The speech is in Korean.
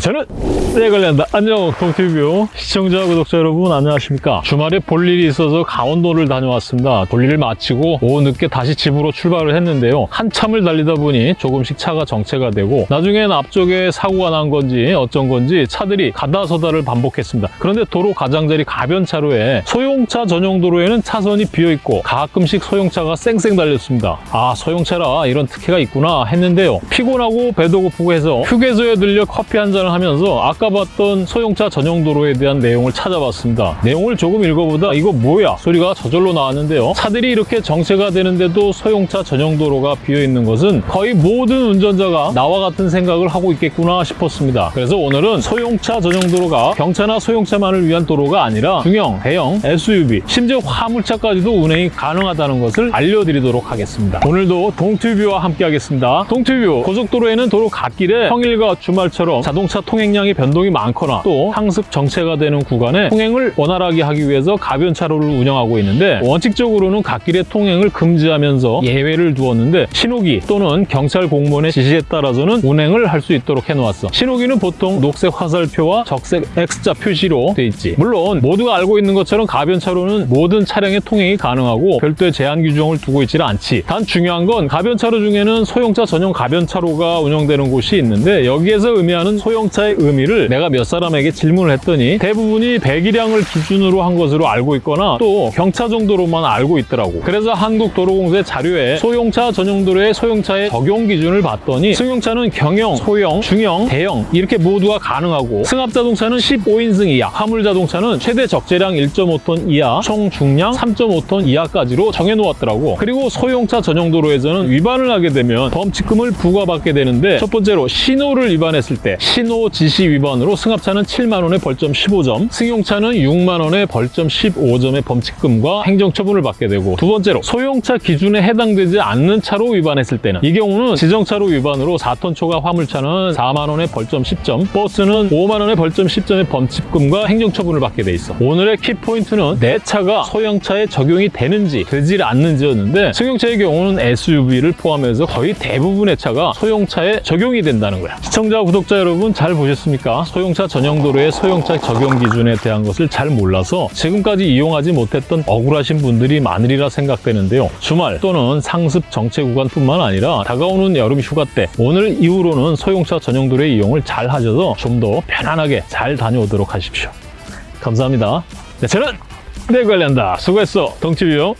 저는 네 관련다 안녕 동티뷰 시청자 구독자 여러분 안녕하십니까? 주말에 볼 일이 있어서 강원도를 다녀왔습니다. 볼일을 마치고 오후 늦게 다시 집으로 출발을 했는데요. 한참을 달리다 보니 조금씩 차가 정체가 되고 나중엔 앞쪽에 사고가 난 건지 어쩐 건지 차들이 가다 서다를 반복했습니다. 그런데 도로 가장자리 가변차로에 소형차 전용 도로에는 차선이 비어있고 가끔씩 소형차가 쌩쌩 달렸습니다. 아 소형차라 이런 특혜가 있구나 했는데요. 피곤하고 배도 고프고 해서 휴게소에 들려 커피 한잔 을 하면서 아까 봤던 소형차 전용 도로에 대한 내용을 찾아봤습니다. 내용을 조금 읽어보다 이거 뭐야 소리가 저절로 나왔는데요. 차들이 이렇게 정체가 되는데도 소형차 전용 도로가 비어있는 것은 거의 모든 운전자가 나와 같은 생각을 하고 있겠구나 싶었습니다. 그래서 오늘은 소형차 전용 도로가 경차나 소형차만을 위한 도로가 아니라 중형, 대형, SUV, 심지어 화물차까지도 운행이 가능하다는 것을 알려드리도록 하겠습니다. 오늘도 동튜뷰와 함께 하겠습니다. 동튜뷰 고속도로에는 도로 갓길에 평일과 주말처럼 자동차 통행량의 변동이 많거나 또 상습 정체가 되는 구간에 통행을 원활하게 하기 위해서 가변차로를 운영하고 있는데 원칙적으로는 갓길의 통행을 금지하면서 예외를 두었는데 신호기 또는 경찰 공무원의 지시에 따라서는 운행을 할 수 있도록 해놓았어. 신호기는 보통 녹색 화살표와 적색 X자 표시로 돼 있지. 물론 모두가 알고 있는 것처럼 가변차로는 모든 차량의 통행이 가능하고 별도의 제한 규정을 두고 있지는 않지. 단 중요한 건 가변차로 중에는 소형차 전용 가변차로가 운영되는 곳이 있는데 여기에서 의미하는 소형 차의 의미를 내가 몇 사람에게 질문을 했더니 대부분이 배기량을 기준으로 한 것으로 알고 있거나 또 경차 정도로만 알고 있더라고. 그래서 한국도로공사 자료에 소형차 전용 도로의 소형차의 적용 기준을 봤더니 승용차는 경영, 소형, 중형, 대형 이렇게 모두가 가능하고 승합자동차는 15인승 이하, 화물자동차는 최대 적재량 1.5톤 이하, 총 중량 3.5톤 이하까지로 정해놓았더라고. 그리고 소형차 전용 도로에서는 위반을 하게 되면 범칙금을 부과받게 되는데 첫 번째로 신호를 위반했을 때 신호 지시 위반으로 승합차는 7만 원의 벌점 15점, 승용차는 6만 원의 벌점 15점의 범칙금과 행정처분을 받게 되고 두 번째로 소형차 기준에 해당되지 않는 차로 위반했을 때는 이 경우는 지정차로 위반으로 4톤 초과 화물차는 4만 원의 벌점 10점, 버스는 5만 원의 벌점 10점의 범칙금과 행정처분을 받게 돼 있어. 오늘의 키포인트는 내 차가 소형차에 적용이 되는지 되지 않는지였는데 승용차의 경우는 SUV를 포함해서 거의 대부분의 차가 소형차에 적용이 된다는 거야. 시청자, 구독자 여러분 잘 보셨습니까? 소형차 전용 도로의 소형차 적용 기준에 대한 것을 잘 몰라서 지금까지 이용하지 못했던 억울하신 분들이 많으리라 생각되는데요. 주말 또는 상습 정체 구간뿐만 아니라 다가오는 여름 휴가 때 오늘 이후로는 소형차 전용 도로의 이용을 잘 하셔서 좀 더 편안하게 잘 다녀오도록 하십시오. 감사합니다. 네, 저는 내 관련다. 수고했어. 동치뷰.